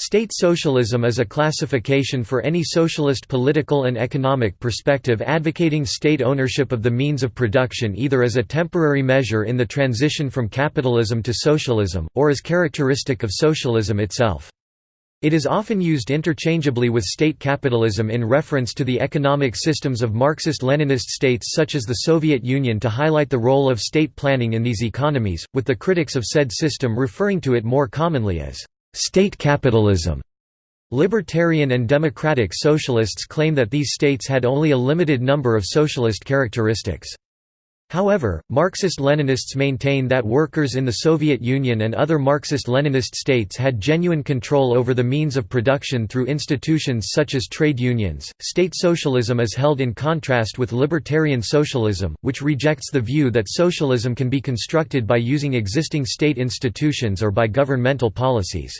State socialism is a classification for any socialist political and economic perspective advocating state ownership of the means of production either as a temporary measure in the transition from capitalism to socialism, or as characteristic of socialism itself. It is often used interchangeably with state capitalism in reference to the economic systems of Marxist-Leninist states such as the Soviet Union to highlight the role of state planning in these economies, with the critics of said system referring to it more commonly as State capitalism Libertarian and democratic socialists claim that these states had only a limited number of socialist characteristics. However, Marxist-Leninists maintain that workers in the Soviet Union and other Marxist-Leninist states had genuine control over the means of production through institutions such as trade unions. State socialism is held in contrast with libertarian socialism, which rejects the view that socialism can be constructed by using existing state institutions or by governmental policies.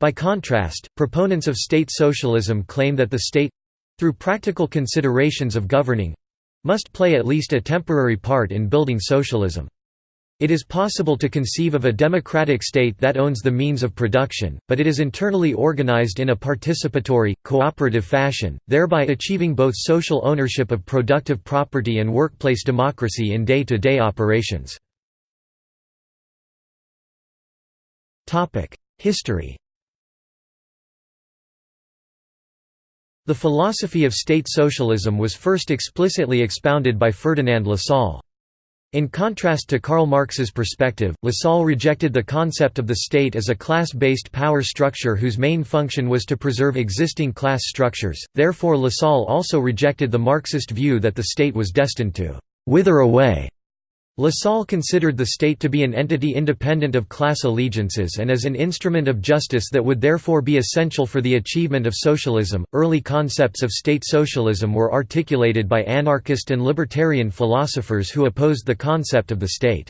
By contrast, proponents of state socialism claim that the state—through practical considerations of governing—must play at least a temporary part in building socialism. It is possible to conceive of a democratic state that owns the means of production, but it is internally organized in a participatory, cooperative fashion, thereby achieving both social ownership of productive property and workplace democracy in day-to-day -day operations. History The philosophy of state socialism was first explicitly expounded by Ferdinand Lassalle. In contrast to Karl Marx's perspective, Lassalle rejected the concept of the state as a class-based power structure whose main function was to preserve existing class structures, therefore Lassalle also rejected the Marxist view that the state was destined to «wither away» Lassalle considered the state to be an entity independent of class allegiances and as an instrument of justice that would therefore be essential for the achievement of socialism. Early concepts of state socialism were articulated by anarchist and libertarian philosophers who opposed the concept of the state.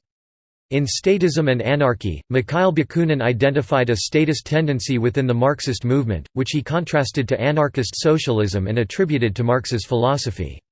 In Statism and Anarchy, Mikhail Bakunin identified a statist tendency within the Marxist movement, which he contrasted to anarchist socialism and attributed to Marx's philosophy.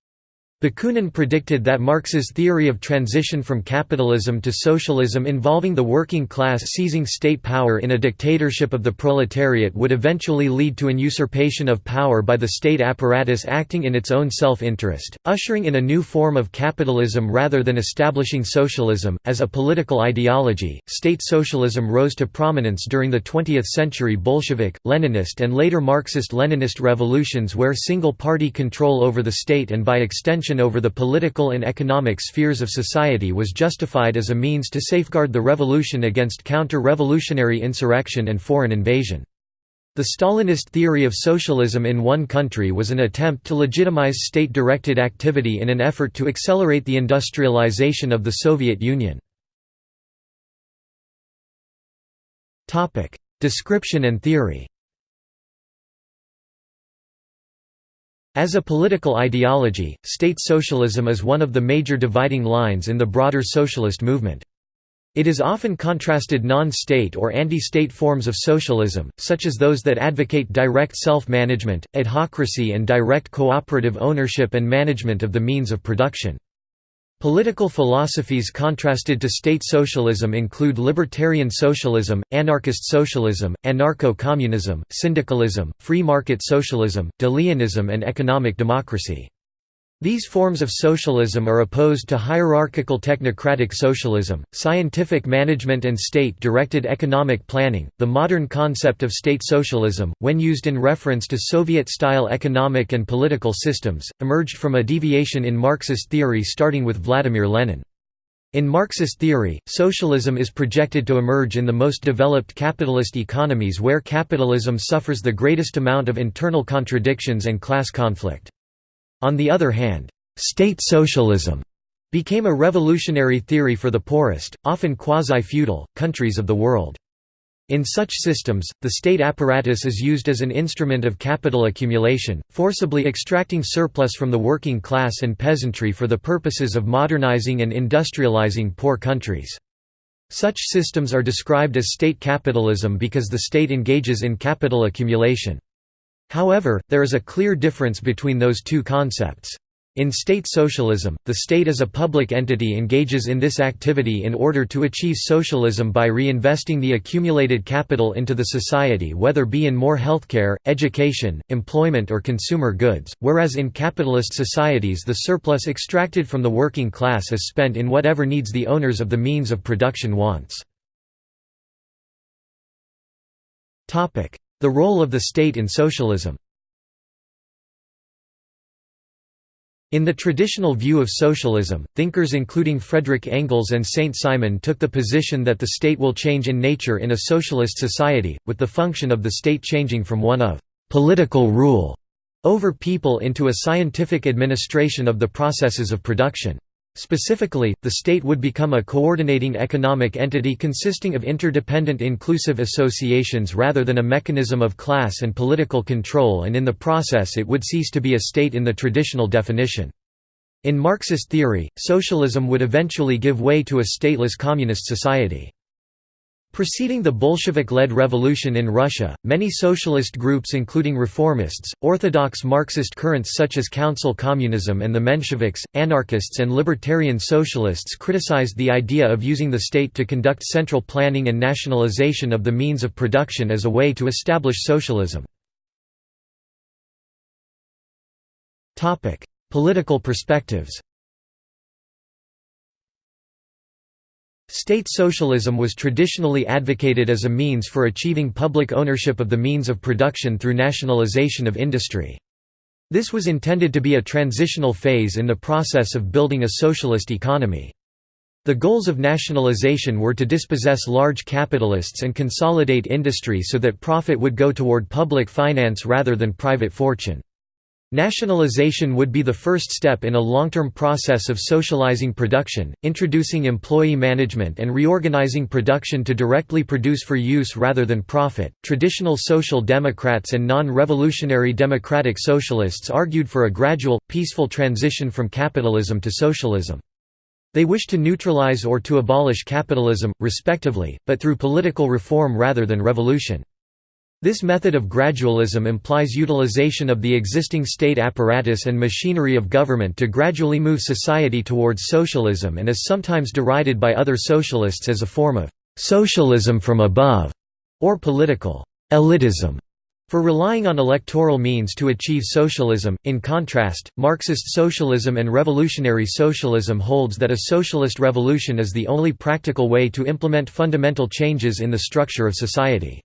Bakunin predicted that Marx's theory of transition from capitalism to socialism involving the working class seizing state power in a dictatorship of the proletariat would eventually lead to an usurpation of power by the state apparatus acting in its own self-interest, ushering in a new form of capitalism rather than establishing socialism. As a political ideology, state socialism rose to prominence during the 20th century Bolshevik, Leninist and later Marxist-Leninist revolutions where single-party control over the state and by extension over the political and economic spheres of society was justified as a means to safeguard the revolution against counter-revolutionary insurrection and foreign invasion. The Stalinist theory of socialism in one country was an attempt to legitimize state-directed activity in an effort to accelerate the industrialization of the Soviet Union. Description and theory As a political ideology, state socialism is one of the major dividing lines in the broader socialist movement. It is often contrasted non-state or anti-state forms of socialism, such as those that advocate direct self-management, adhocracy and direct cooperative ownership and management of the means of production. Political philosophies contrasted to state socialism include libertarian socialism, anarchist socialism, anarcho-communism, syndicalism, free market socialism, De-Leonism and economic democracy. These forms of socialism are opposed to hierarchical technocratic socialism, scientific management and state-directed economic planning. The modern concept of state socialism, when used in reference to Soviet-style economic and political systems, emerged from a deviation in Marxist theory starting with Vladimir Lenin. In Marxist theory, socialism is projected to emerge in the most developed capitalist economies where capitalism suffers the greatest amount of internal contradictions and class conflict. On the other hand, state socialism became a revolutionary theory for the poorest, often quasi-feudal, countries of the world. In such systems, the state apparatus is used as an instrument of capital accumulation, forcibly extracting surplus from the working class and peasantry for the purposes of modernizing and industrializing poor countries. Such systems are described as state capitalism because the state engages in capital accumulation. However, there is a clear difference between those two concepts. In state socialism, the state as a public entity engages in this activity in order to achieve socialism by reinvesting the accumulated capital into the society whether be in more healthcare, education, employment or consumer goods, whereas in capitalist societies the surplus extracted from the working class is spent in whatever needs the owners of the means of production wants. The role of the state in socialism In the traditional view of socialism, thinkers including Frederick Engels and Saint-Simon took the position that the state will change in nature in a socialist society, with the function of the state changing from one of «political rule» over people into a scientific administration of the processes of production. Specifically, the state would become a coordinating economic entity consisting of interdependent inclusive associations rather than a mechanism of class and political control and in the process it would cease to be a state in the traditional definition. In Marxist theory, socialism would eventually give way to a stateless communist society. Preceding the Bolshevik-led revolution in Russia, many socialist groups including reformists, orthodox Marxist currents such as Council Communism and the Mensheviks, anarchists and libertarian socialists criticized the idea of using the state to conduct central planning and nationalization of the means of production as a way to establish socialism. Political perspectives State socialism was traditionally advocated as a means for achieving public ownership of the means of production through nationalization of industry. This was intended to be a transitional phase in the process of building a socialist economy. The goals of nationalization were to dispossess large capitalists and consolidate industry so that profit would go toward public finance rather than private fortune. Nationalization would be the first step in a long-term process of socializing production, introducing employee management and reorganizing production to directly produce for use rather than profit. Traditional social democrats and non-revolutionary democratic socialists argued for a gradual, peaceful transition from capitalism to socialism. They wished to neutralize or to abolish capitalism, respectively, but through political reform rather than revolution. This method of gradualism implies utilization of the existing state apparatus and machinery of government to gradually move society towards socialism and is sometimes derided by other socialists as a form of «socialism from above» or political «elitism» for relying on electoral means to achieve socialism. In contrast, Marxist socialism and revolutionary socialism holds that a socialist revolution is the only practical way to implement fundamental changes in the structure of society.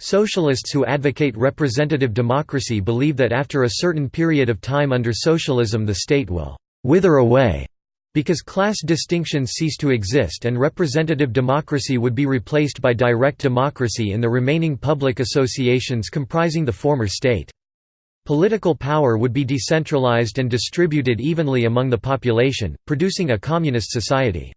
Socialists who advocate representative democracy believe that after a certain period of time under socialism the state will «wither away» because class distinctions cease to exist and representative democracy would be replaced by direct democracy in the remaining public associations comprising the former state. Political power would be decentralized and distributed evenly among the population, producing a communist society.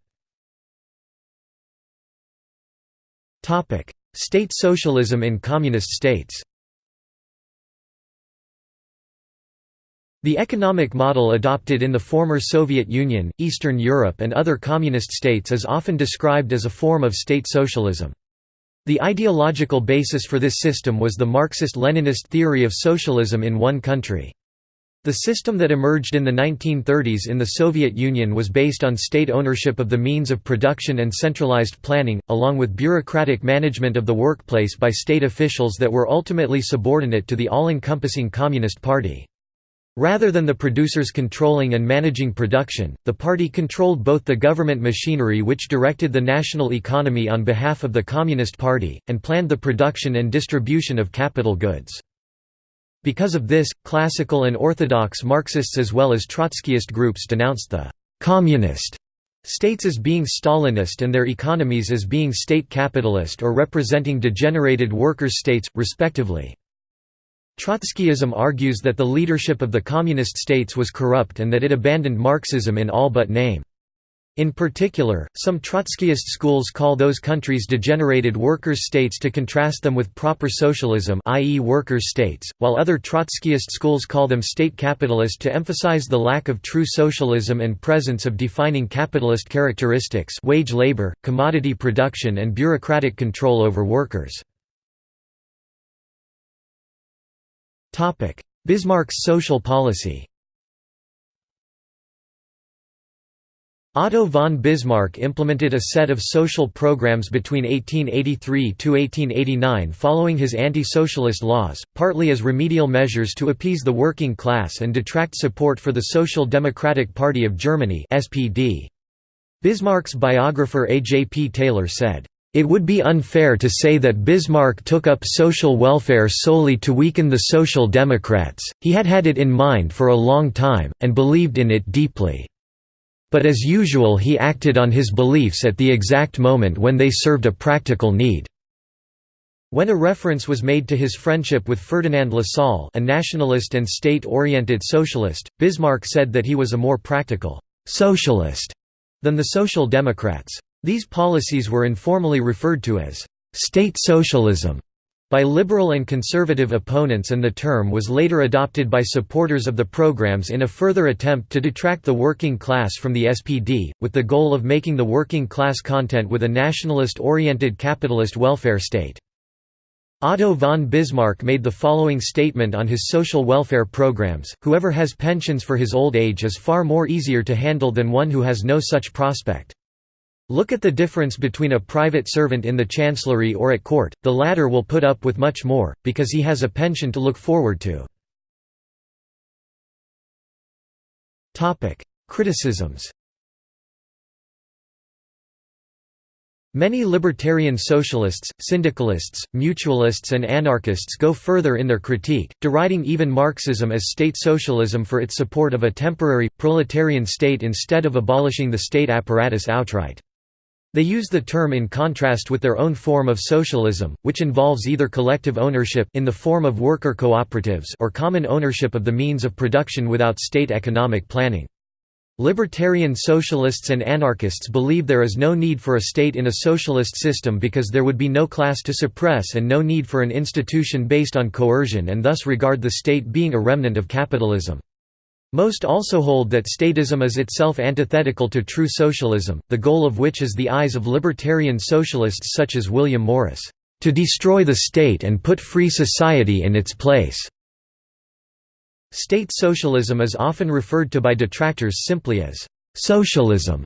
State socialism in communist states The economic model adopted in the former Soviet Union, Eastern Europe and other communist states is often described as a form of state socialism. The ideological basis for this system was the Marxist-Leninist theory of socialism in one country. The system that emerged in the 1930s in the Soviet Union was based on state ownership of the means of production and centralized planning, along with bureaucratic management of the workplace by state officials that were ultimately subordinate to the all-encompassing Communist Party. Rather than the producers controlling and managing production, the party controlled both the government machinery which directed the national economy on behalf of the Communist Party, and planned the production and distribution of capital goods. Because of this, classical and orthodox Marxists as well as Trotskyist groups denounced the «communist» states as being Stalinist and their economies as being state capitalist or representing degenerated workers' states, respectively. Trotskyism argues that the leadership of the communist states was corrupt and that it abandoned Marxism in all but name. In particular, some Trotskyist schools call those countries degenerated workers' states to contrast them with proper socialism i.e. workers' states, while other Trotskyist schools call them state capitalist to emphasize the lack of true socialism and presence of defining capitalist characteristics wage labor, commodity production and bureaucratic control over workers. Bismarck's social policy Otto von Bismarck implemented a set of social programs between 1883–1889 following his anti-socialist laws, partly as remedial measures to appease the working class and detract support for the Social Democratic Party of Germany. Bismarck's biographer A. J. P. Taylor said, "...it would be unfair to say that Bismarck took up social welfare solely to weaken the Social Democrats, he had had it in mind for a long time, and believed in it deeply." But as usual he acted on his beliefs at the exact moment when they served a practical need. When a reference was made to his friendship with Ferdinand Lassalle a nationalist and state-oriented socialist, Bismarck said that he was a more practical «socialist» than the Social Democrats. These policies were informally referred to as «state socialism» by liberal and conservative opponents and the term was later adopted by supporters of the programs in a further attempt to detract the working class from the SPD, with the goal of making the working class content with a nationalist-oriented capitalist welfare state. Otto von Bismarck made the following statement on his social welfare programs, whoever has pensions for his old age is far more easier to handle than one who has no such prospect. Look at the difference between a private servant in the chancellery or at court, the latter will put up with much more, because he has a pension to look forward to. Criticisms Many libertarian socialists, syndicalists, mutualists and anarchists go further in their critique, deriding even Marxism as state socialism for its support of a temporary, proletarian state instead of abolishing the state apparatus outright. They use the term in contrast with their own form of socialism, which involves either collective ownership in the form of worker cooperatives or common ownership of the means of production without state economic planning. Libertarian socialists and anarchists believe there is no need for a state in a socialist system because there would be no class to suppress and no need for an institution based on coercion and thus regard the state being a remnant of capitalism. Most also hold that statism is itself antithetical to true socialism, the goal of which is the eyes of libertarian socialists such as William Morris, "...to destroy the state and put free society in its place." State socialism is often referred to by detractors simply as «socialism».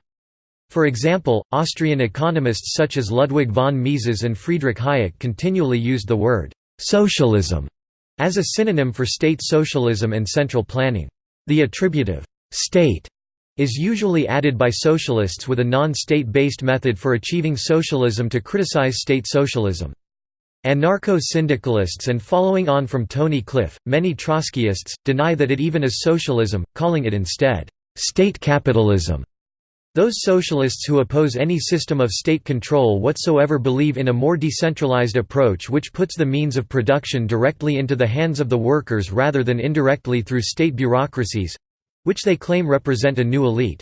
For example, Austrian economists such as Ludwig von Mises and Friedrich Hayek continually used the word «socialism» as a synonym for state socialism and central planning. The attributive state is usually added by socialists with a non-state-based method for achieving socialism to criticize state socialism. Anarcho-syndicalists and following on from Tony Cliff, many Trotskyists, deny that it even is socialism, calling it instead, "...state capitalism". Those socialists who oppose any system of state control whatsoever believe in a more decentralized approach which puts the means of production directly into the hands of the workers rather than indirectly through state bureaucracies—which they claim represent a new elite.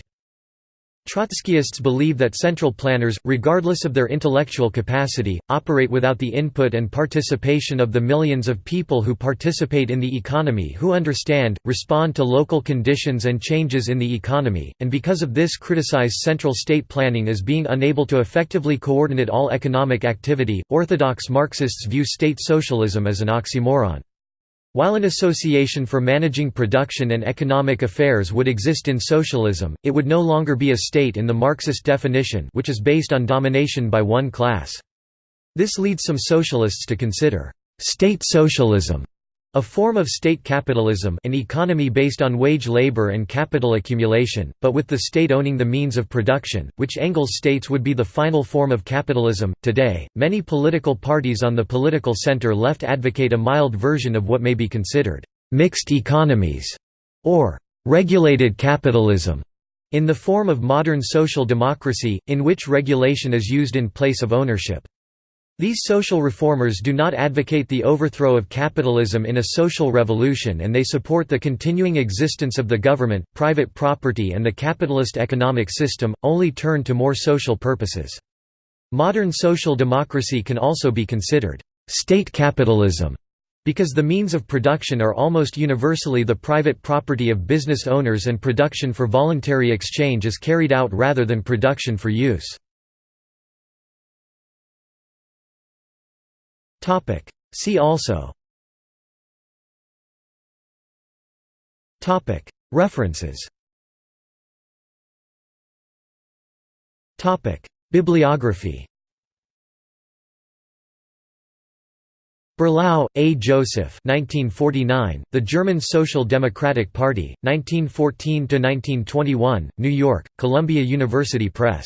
Trotskyists believe that central planners, regardless of their intellectual capacity, operate without the input and participation of the millions of people who participate in the economy who understand, respond to local conditions and changes in the economy, and because of this criticize central state planning as being unable to effectively coordinate all economic activity. Orthodox Marxists view state socialism as an oxymoron. While an association for managing production and economic affairs would exist in socialism, it would no longer be a state in the Marxist definition which is based on domination by one class. This leads some socialists to consider «state socialism» A form of state capitalism an economy based on wage labor and capital accumulation, but with the state owning the means of production, which Engels states would be the final form of capitalism. Today, many political parties on the political center left advocate a mild version of what may be considered mixed economies or regulated capitalism in the form of modern social democracy, in which regulation is used in place of ownership. These social reformers do not advocate the overthrow of capitalism in a social revolution and they support the continuing existence of the government, private property and the capitalist economic system, only turned to more social purposes. Modern social democracy can also be considered state capitalism because the means of production are almost universally the private property of business owners and production for voluntary exchange is carried out rather than production for use. Topic. See also Topic. References Topic. Bibliography Berlau, A. Joseph 1949, The German Social Democratic Party, 1914–1921, New York, Columbia University Press.